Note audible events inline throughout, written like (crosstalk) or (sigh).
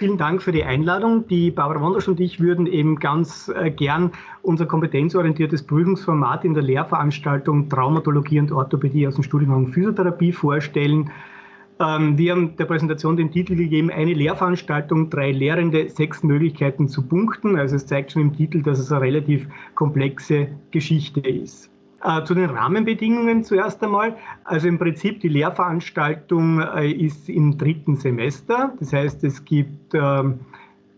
vielen Dank für die Einladung. Die Barbara Wondersch und ich würden eben ganz äh, gern unser kompetenzorientiertes Prüfungsformat in der Lehrveranstaltung Traumatologie und Orthopädie aus dem Studiengang Physiotherapie vorstellen. Ähm, wir haben der Präsentation den Titel gegeben, eine Lehrveranstaltung, drei Lehrende, sechs Möglichkeiten zu punkten. Also es zeigt schon im Titel, dass es eine relativ komplexe Geschichte ist. Äh, zu den Rahmenbedingungen zuerst einmal. Also im Prinzip die Lehrveranstaltung äh, ist im dritten Semester. Das heißt, es gibt äh,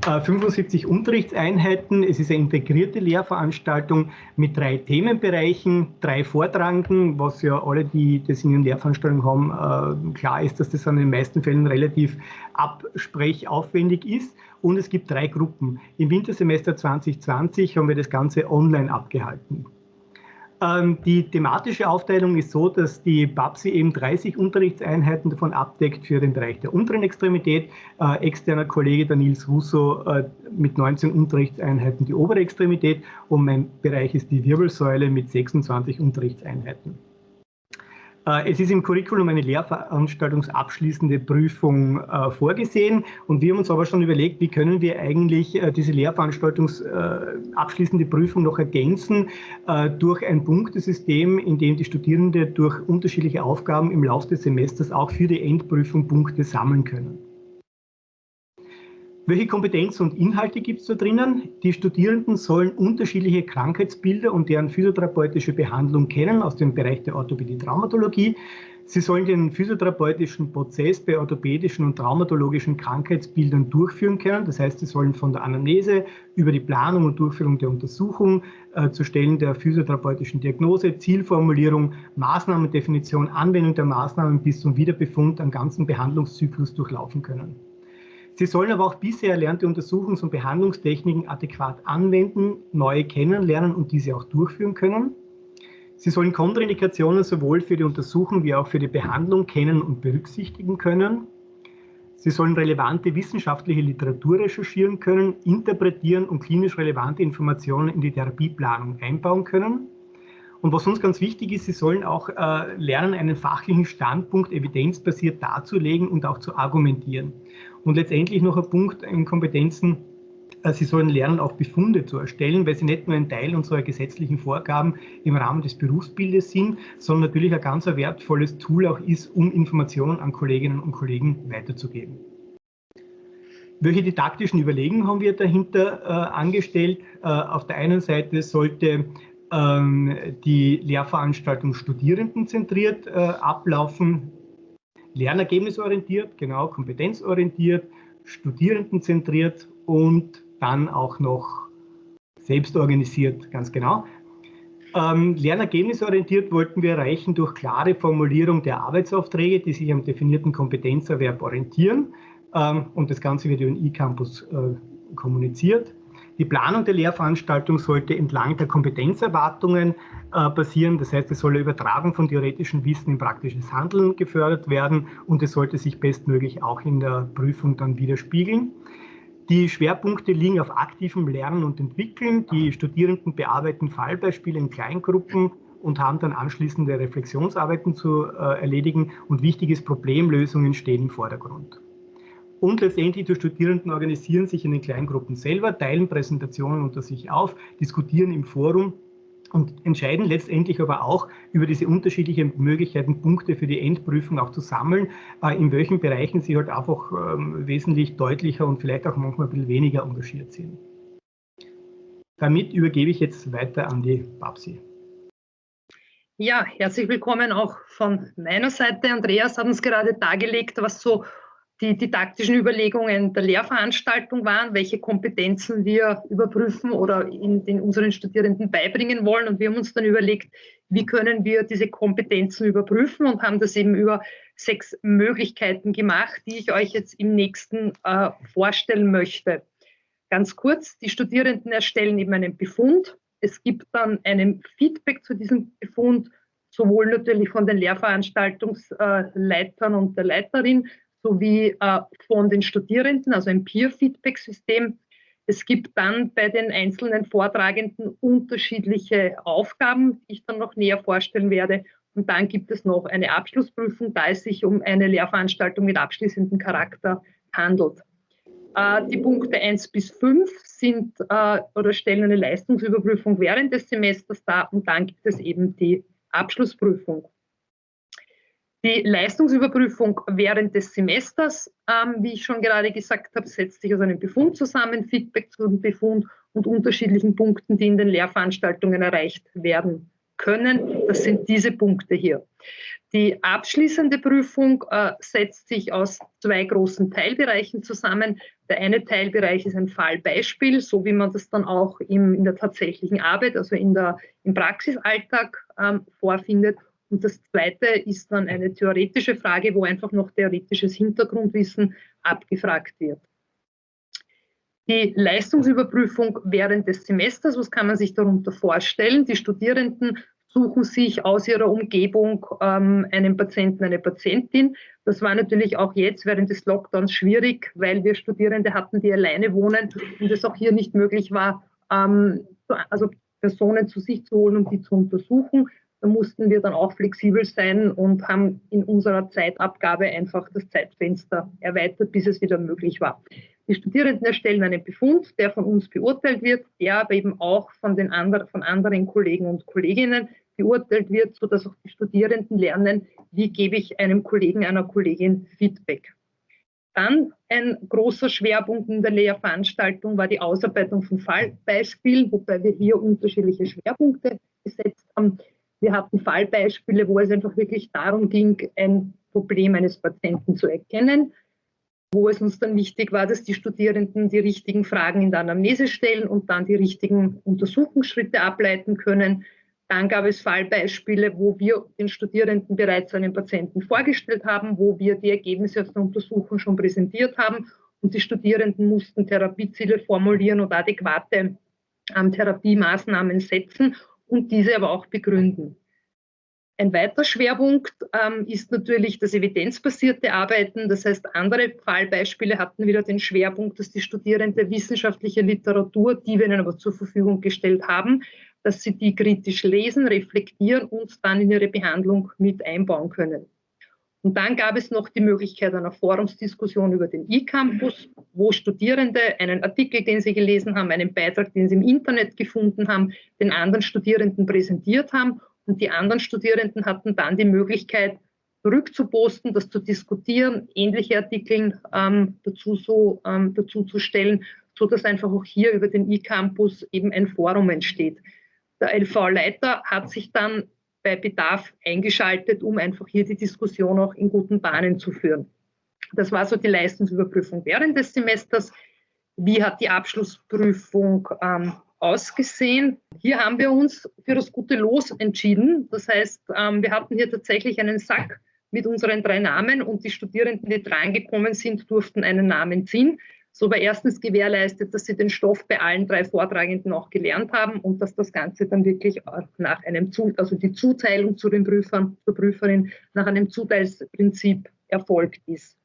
75 Unterrichtseinheiten. Es ist eine integrierte Lehrveranstaltung mit drei Themenbereichen, drei Vortragenden, was ja alle, die das in den Lehrveranstaltungen haben, äh, klar ist, dass das in den meisten Fällen relativ absprechaufwendig ist. Und es gibt drei Gruppen. Im Wintersemester 2020 haben wir das Ganze online abgehalten. Ähm, die thematische Aufteilung ist so, dass die BAPSI eben 30 Unterrichtseinheiten davon abdeckt für den Bereich der unteren Extremität. Äh, externer Kollege der Nils Russo äh, mit 19 Unterrichtseinheiten die obere Extremität und mein Bereich ist die Wirbelsäule mit 26 Unterrichtseinheiten. Äh, es ist im Curriculum eine lehrveranstaltungsabschließende Prüfung äh, vorgesehen und wir haben uns aber schon überlegt, wie können wir eigentlich äh, diese lehrveranstaltungsabschließende Prüfung noch ergänzen durch ein Punktesystem, in dem die Studierenden durch unterschiedliche Aufgaben im Laufe des Semesters auch für die Endprüfung Punkte sammeln können. Welche Kompetenzen und Inhalte gibt es da drinnen? Die Studierenden sollen unterschiedliche Krankheitsbilder und deren physiotherapeutische Behandlung kennen aus dem Bereich der Orthopädie-Traumatologie. Sie sollen den physiotherapeutischen Prozess bei orthopädischen und traumatologischen Krankheitsbildern durchführen können. Das heißt, sie sollen von der Anamnese über die Planung und Durchführung der Untersuchung äh, zu Stellen der physiotherapeutischen Diagnose, Zielformulierung, Maßnahmendefinition, Anwendung der Maßnahmen bis zum Wiederbefund am ganzen Behandlungszyklus durchlaufen können. Sie sollen aber auch bisher erlernte Untersuchungs- und Behandlungstechniken adäquat anwenden, neue kennenlernen und diese auch durchführen können. Sie sollen Kontraindikationen sowohl für die Untersuchung wie auch für die Behandlung kennen und berücksichtigen können. Sie sollen relevante wissenschaftliche Literatur recherchieren können, interpretieren und klinisch relevante Informationen in die Therapieplanung einbauen können. Und was uns ganz wichtig ist, sie sollen auch äh, lernen, einen fachlichen Standpunkt evidenzbasiert darzulegen und auch zu argumentieren. Und letztendlich noch ein Punkt in Kompetenzen, äh, Sie sollen lernen, auch Befunde zu erstellen, weil sie nicht nur ein Teil unserer gesetzlichen Vorgaben im Rahmen des Berufsbildes sind, sondern natürlich ein ganz wertvolles Tool auch ist, um Informationen an Kolleginnen und Kollegen weiterzugeben. Welche didaktischen Überlegungen haben wir dahinter äh, angestellt? Äh, auf der einen Seite sollte ähm, die Lehrveranstaltung studierendenzentriert äh, ablaufen lernergebnisorientiert, genau, kompetenzorientiert, studierendenzentriert und dann auch noch selbstorganisiert, ganz genau. Ähm, lernergebnisorientiert wollten wir erreichen durch klare Formulierung der Arbeitsaufträge, die sich am definierten Kompetenzerwerb orientieren. Ähm, und das Ganze wird über den eCampus äh, kommuniziert. Die Planung der Lehrveranstaltung sollte entlang der Kompetenzerwartungen äh, basieren. Das heißt, es soll eine Übertragung von theoretischem Wissen in praktisches Handeln gefördert werden und es sollte sich bestmöglich auch in der Prüfung dann widerspiegeln. Die Schwerpunkte liegen auf aktivem Lernen und Entwickeln. Die Studierenden bearbeiten Fallbeispiele in Kleingruppen und haben dann anschließende Reflexionsarbeiten zu äh, erledigen und wichtiges Problemlösungen stehen im Vordergrund. Und letztendlich die Studierenden organisieren sich in den Kleingruppen selber, teilen Präsentationen unter sich auf, diskutieren im Forum und entscheiden letztendlich aber auch über diese unterschiedlichen Möglichkeiten, Punkte für die Endprüfung auch zu sammeln, äh, in welchen Bereichen sie halt einfach ähm, wesentlich deutlicher und vielleicht auch manchmal ein bisschen weniger engagiert sind. Damit übergebe ich jetzt weiter an die Babsi. Ja, herzlich willkommen auch von meiner Seite. Andreas hat uns gerade dargelegt, was so die didaktischen Überlegungen der Lehrveranstaltung waren, welche Kompetenzen wir überprüfen oder in den unseren Studierenden beibringen wollen. Und wir haben uns dann überlegt, wie können wir diese Kompetenzen überprüfen und haben das eben über sechs Möglichkeiten gemacht, die ich euch jetzt im nächsten äh, vorstellen möchte. Ganz kurz, die Studierenden erstellen eben einen Befund. Es gibt dann einen Feedback zu diesem Befund, sowohl natürlich von den Lehrveranstaltungsleitern und der Leiterin, sowie äh, von den Studierenden, also ein Peer-Feedback-System. Es gibt dann bei den einzelnen Vortragenden unterschiedliche Aufgaben, die ich dann noch näher vorstellen werde. Und dann gibt es noch eine Abschlussprüfung, da es sich um eine Lehrveranstaltung mit abschließendem Charakter handelt. Äh, die Punkte 1 bis 5 sind äh, oder stellen eine Leistungsüberprüfung während des Semesters dar und dann gibt es eben die Abschlussprüfung. Die Leistungsüberprüfung während des Semesters, ähm, wie ich schon gerade gesagt habe, setzt sich aus einem Befund zusammen, Feedback zum Befund und unterschiedlichen Punkten, die in den Lehrveranstaltungen erreicht werden können. Das sind diese Punkte hier. Die abschließende Prüfung äh, setzt sich aus zwei großen Teilbereichen zusammen. Der eine Teilbereich ist ein Fallbeispiel, so wie man das dann auch im, in der tatsächlichen Arbeit, also in der, im Praxisalltag ähm, vorfindet. Und das zweite ist dann eine theoretische Frage, wo einfach noch theoretisches Hintergrundwissen abgefragt wird. Die Leistungsüberprüfung während des Semesters, was kann man sich darunter vorstellen? Die Studierenden suchen sich aus ihrer Umgebung ähm, einen Patienten, eine Patientin. Das war natürlich auch jetzt während des Lockdowns schwierig, weil wir Studierende hatten, die alleine wohnen und es auch hier nicht möglich war, ähm, also Personen zu sich zu holen, um die zu untersuchen. Da mussten wir dann auch flexibel sein und haben in unserer Zeitabgabe einfach das Zeitfenster erweitert, bis es wieder möglich war. Die Studierenden erstellen einen Befund, der von uns beurteilt wird, der aber eben auch von, den anderen, von anderen Kollegen und Kolleginnen beurteilt wird, sodass auch die Studierenden lernen, wie gebe ich einem Kollegen, einer Kollegin Feedback. Dann ein großer Schwerpunkt in der Lehrveranstaltung war die Ausarbeitung von Fallbeispielen, wobei wir hier unterschiedliche Schwerpunkte gesetzt haben. Wir hatten Fallbeispiele, wo es einfach wirklich darum ging, ein Problem eines Patienten zu erkennen, wo es uns dann wichtig war, dass die Studierenden die richtigen Fragen in der Anamnese stellen und dann die richtigen Untersuchungsschritte ableiten können. Dann gab es Fallbeispiele, wo wir den Studierenden bereits einen Patienten vorgestellt haben, wo wir die Ergebnisse aus der Untersuchung schon präsentiert haben und die Studierenden mussten Therapieziele formulieren und adäquate ähm, Therapiemaßnahmen setzen und diese aber auch begründen. Ein weiterer Schwerpunkt ähm, ist natürlich das evidenzbasierte Arbeiten. Das heißt, andere Fallbeispiele hatten wieder den Schwerpunkt, dass die Studierende wissenschaftliche Literatur, die wir ihnen aber zur Verfügung gestellt haben, dass sie die kritisch lesen, reflektieren und dann in ihre Behandlung mit einbauen können. Und dann gab es noch die Möglichkeit einer Forumsdiskussion über den E-Campus, wo Studierende einen Artikel, den sie gelesen haben, einen Beitrag, den sie im Internet gefunden haben, den anderen Studierenden präsentiert haben. Und die anderen Studierenden hatten dann die Möglichkeit, zurückzuposten, das zu diskutieren, ähnliche Artikel ähm, dazu, so, ähm, dazu zu stellen, sodass einfach auch hier über den E-Campus eben ein Forum entsteht. Der LV-Leiter hat sich dann bei Bedarf eingeschaltet, um einfach hier die Diskussion auch in guten Bahnen zu führen. Das war so die Leistungsüberprüfung während des Semesters. Wie hat die Abschlussprüfung ähm, ausgesehen? Hier haben wir uns für das gute Los entschieden. Das heißt, ähm, wir hatten hier tatsächlich einen Sack mit unseren drei Namen und die Studierenden, die drangekommen sind, durften einen Namen ziehen. So war erstens gewährleistet, dass sie den Stoff bei allen drei Vortragenden auch gelernt haben und dass das Ganze dann wirklich nach einem, also die Zuteilung zu den Prüfern, zur Prüferin nach einem Zuteilsprinzip erfolgt ist.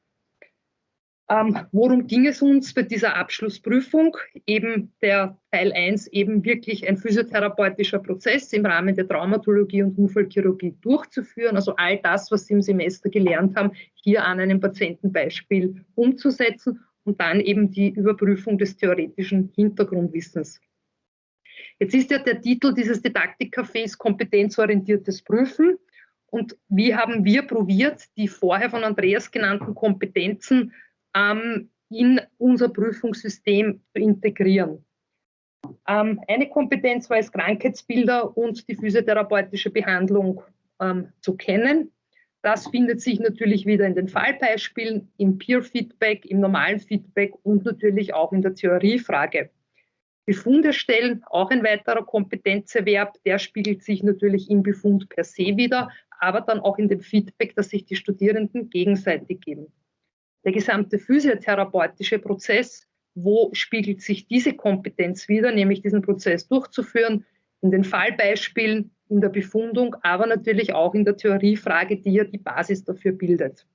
Ähm, worum ging es uns bei dieser Abschlussprüfung? Eben der Teil 1, eben wirklich ein physiotherapeutischer Prozess im Rahmen der Traumatologie und Unfallchirurgie durchzuführen. Also all das, was Sie im Semester gelernt haben, hier an einem Patientenbeispiel umzusetzen und dann eben die Überprüfung des theoretischen Hintergrundwissens. Jetzt ist ja der Titel dieses Didaktikcafés kompetenzorientiertes Prüfen. Und wie haben wir probiert, die vorher von Andreas genannten Kompetenzen ähm, in unser Prüfungssystem zu integrieren? Ähm, eine Kompetenz war es, Krankheitsbilder und die physiotherapeutische Behandlung ähm, zu kennen. Das findet sich natürlich wieder in den Fallbeispielen, im Peer-Feedback, im normalen Feedback und natürlich auch in der Theoriefrage. Befunde stellen, auch ein weiterer Kompetenzerwerb, der spiegelt sich natürlich im Befund per se wieder, aber dann auch in dem Feedback, das sich die Studierenden gegenseitig geben. Der gesamte physiotherapeutische Prozess, wo spiegelt sich diese Kompetenz wieder, nämlich diesen Prozess durchzuführen, in den Fallbeispielen, in der Befundung, aber natürlich auch in der Theoriefrage, die ja die Basis dafür bildet.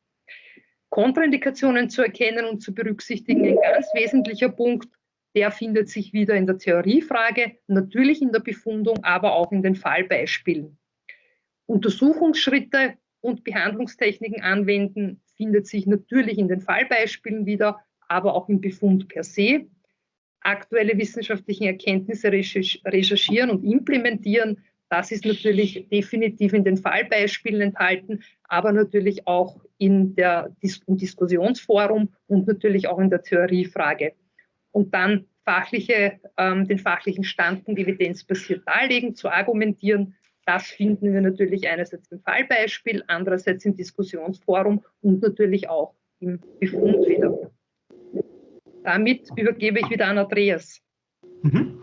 Kontraindikationen zu erkennen und zu berücksichtigen, ein ganz wesentlicher Punkt, der findet sich wieder in der Theoriefrage, natürlich in der Befundung, aber auch in den Fallbeispielen. Untersuchungsschritte und Behandlungstechniken anwenden findet sich natürlich in den Fallbeispielen wieder, aber auch im Befund per se. Aktuelle wissenschaftliche Erkenntnisse recherchieren und implementieren, das ist natürlich definitiv in den Fallbeispielen enthalten, aber natürlich auch in der im Diskussionsforum und natürlich auch in der Theoriefrage. Und dann fachliche, ähm, den fachlichen Standpunkt evidenzbasiert darlegen, zu argumentieren. Das finden wir natürlich einerseits im Fallbeispiel, andererseits im Diskussionsforum und natürlich auch im Befund wieder. Damit übergebe ich wieder an Andreas. Mhm.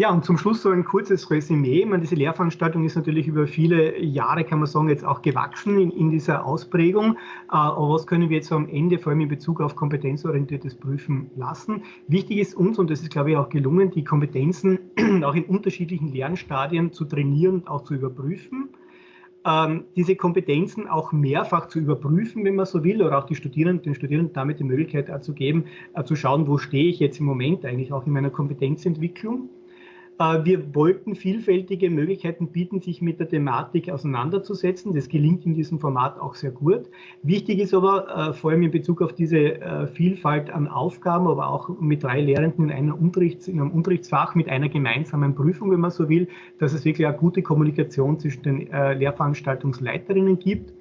Ja, und zum Schluss so ein kurzes Resümee. Meine, diese Lehrveranstaltung ist natürlich über viele Jahre, kann man sagen, jetzt auch gewachsen in, in dieser Ausprägung. Äh, aber was können wir jetzt am Ende, vor allem in Bezug auf kompetenzorientiertes Prüfen, lassen? Wichtig ist uns, und das ist, glaube ich, auch gelungen, die Kompetenzen (clears throat) auch in unterschiedlichen Lernstadien zu trainieren und auch zu überprüfen. Ähm, diese Kompetenzen auch mehrfach zu überprüfen, wenn man so will, oder auch die Studierenden, den Studierenden damit die Möglichkeit zu geben, äh, zu schauen, wo stehe ich jetzt im Moment eigentlich auch in meiner Kompetenzentwicklung. Äh, wir wollten vielfältige Möglichkeiten bieten, sich mit der Thematik auseinanderzusetzen. Das gelingt in diesem Format auch sehr gut. Wichtig ist aber, äh, vor allem in Bezug auf diese äh, Vielfalt an Aufgaben, aber auch mit drei Lehrenden in, einer Unterrichts-, in einem Unterrichtsfach mit einer gemeinsamen Prüfung, wenn man so will, dass es wirklich eine gute Kommunikation zwischen den Lehrveranstaltungsleiterinnen gibt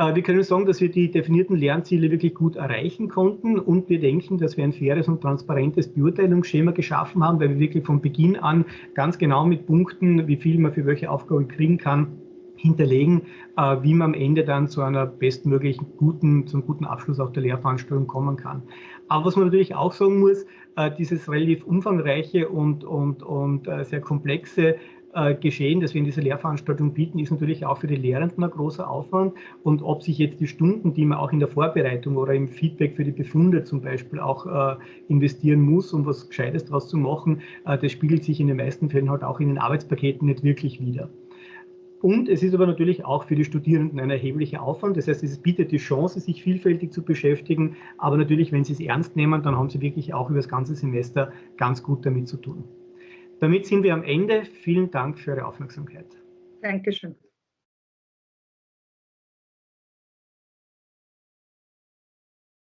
wir können sagen, dass wir die definierten Lernziele wirklich gut erreichen konnten und wir denken, dass wir ein faires und transparentes Beurteilungsschema geschaffen haben, weil wir wirklich von Beginn an ganz genau mit Punkten, wie viel man für welche Aufgabe kriegen kann, hinterlegen, äh, wie man am Ende dann zu einer bestmöglichen guten, zum guten Abschluss auch der Lehrveranstaltung kommen kann. Aber was man natürlich auch sagen muss, äh, dieses relativ umfangreiche und, und, und sehr komplexe äh, geschehen, das wir in dieser Lehrveranstaltung bieten, ist natürlich auch für die Lehrenden ein großer Aufwand. Und ob sich jetzt die Stunden, die man auch in der Vorbereitung oder im Feedback für die Befunde zum Beispiel auch äh, investieren muss, um was Gescheites daraus zu machen, äh, das spiegelt sich in den meisten Fällen halt auch in den Arbeitspaketen nicht wirklich wider. Und es ist aber natürlich auch für die Studierenden ein erheblicher Aufwand. Das heißt, es bietet die Chance, sich vielfältig zu beschäftigen. Aber natürlich, wenn Sie es ernst nehmen, dann haben Sie wirklich auch über das ganze Semester ganz gut damit zu tun. Damit sind wir am Ende. Vielen Dank für Ihre Aufmerksamkeit. Dankeschön.